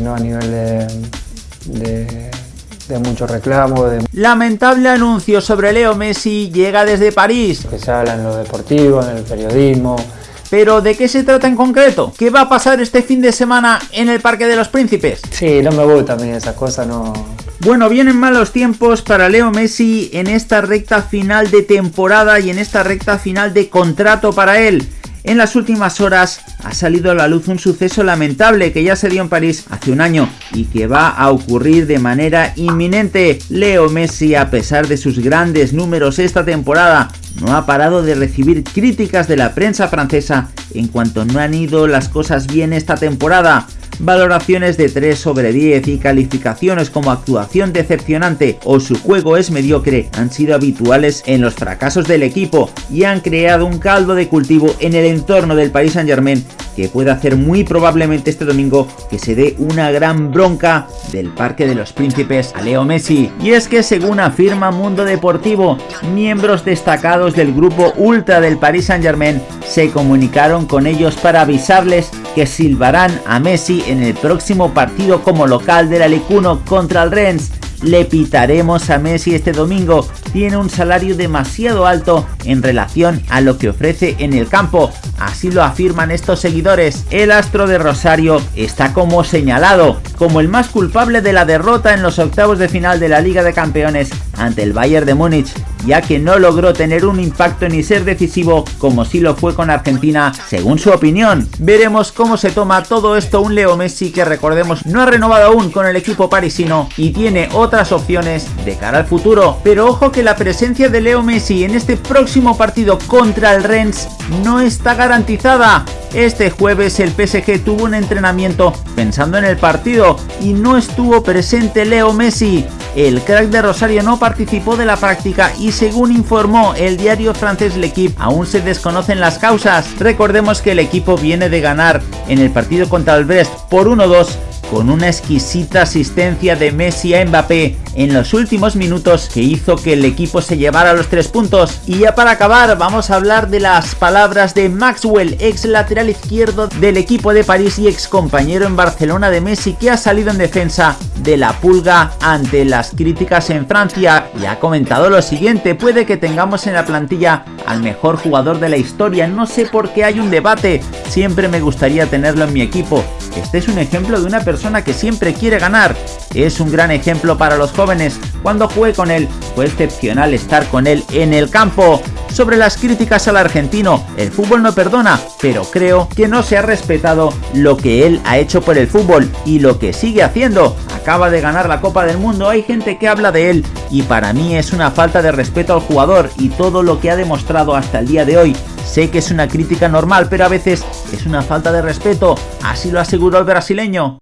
no a nivel de, de, mucho reclamo. De... Lamentable anuncio sobre Leo Messi llega desde París. Que se habla en lo deportivo, en el periodismo. Pero ¿de qué se trata en concreto? ¿Qué va a pasar este fin de semana en el Parque de los Príncipes? Sí, no me gusta a mí esas cosas, no... Bueno, vienen malos tiempos para Leo Messi en esta recta final de temporada y en esta recta final de contrato para él. En las últimas horas ha salido a la luz un suceso lamentable que ya se dio en París hace un año y que va a ocurrir de manera inminente. Leo Messi, a pesar de sus grandes números esta temporada, no ha parado de recibir críticas de la prensa francesa en cuanto no han ido las cosas bien esta temporada. Valoraciones de 3 sobre 10 y calificaciones como actuación decepcionante o su juego es mediocre han sido habituales en los fracasos del equipo y han creado un caldo de cultivo en el entorno del Paris Saint Germain que puede hacer muy probablemente este domingo que se dé una gran bronca del Parque de los Príncipes a Leo Messi. Y es que según afirma Mundo Deportivo, miembros destacados del grupo Ultra del Paris Saint Germain se comunicaron con ellos para avisarles que silbarán a Messi en el próximo partido como local del Alecuno contra el Rennes. Le pitaremos a Messi este domingo, tiene un salario demasiado alto en relación a lo que ofrece en el campo, así lo afirman estos seguidores. El astro de Rosario está como señalado, como el más culpable de la derrota en los octavos de final de la Liga de Campeones ante el Bayern de Múnich ya que no logró tener un impacto ni ser decisivo como si lo fue con Argentina, según su opinión. Veremos cómo se toma todo esto un Leo Messi que recordemos no ha renovado aún con el equipo parisino y tiene otras opciones de cara al futuro. Pero ojo que la presencia de Leo Messi en este próximo partido contra el Rennes no está garantizada. Este jueves el PSG tuvo un entrenamiento pensando en el partido y no estuvo presente Leo Messi. El crack de Rosario no participó de la práctica y según informó el diario francés L'Equipe, aún se desconocen las causas. Recordemos que el equipo viene de ganar en el partido contra el Brest por 1-2 con una exquisita asistencia de Messi a Mbappé en los últimos minutos que hizo que el equipo se llevara los tres puntos. Y ya para acabar vamos a hablar de las palabras de Maxwell, ex lateral izquierdo del equipo de París y ex compañero en Barcelona de Messi que ha salido en defensa de la pulga ante las críticas en Francia y ha comentado lo siguiente, puede que tengamos en la plantilla al mejor jugador de la historia, no sé por qué hay un debate, siempre me gustaría tenerlo en mi equipo, este es un ejemplo de una persona que siempre quiere ganar. Es un gran ejemplo para los jóvenes. Cuando jugué con él, fue excepcional estar con él en el campo. Sobre las críticas al argentino, el fútbol no perdona, pero creo que no se ha respetado lo que él ha hecho por el fútbol y lo que sigue haciendo. Acaba de ganar la Copa del Mundo, hay gente que habla de él y para mí es una falta de respeto al jugador y todo lo que ha demostrado hasta el día de hoy. Sé que es una crítica normal, pero a veces es una falta de respeto, así lo aseguró el brasileño.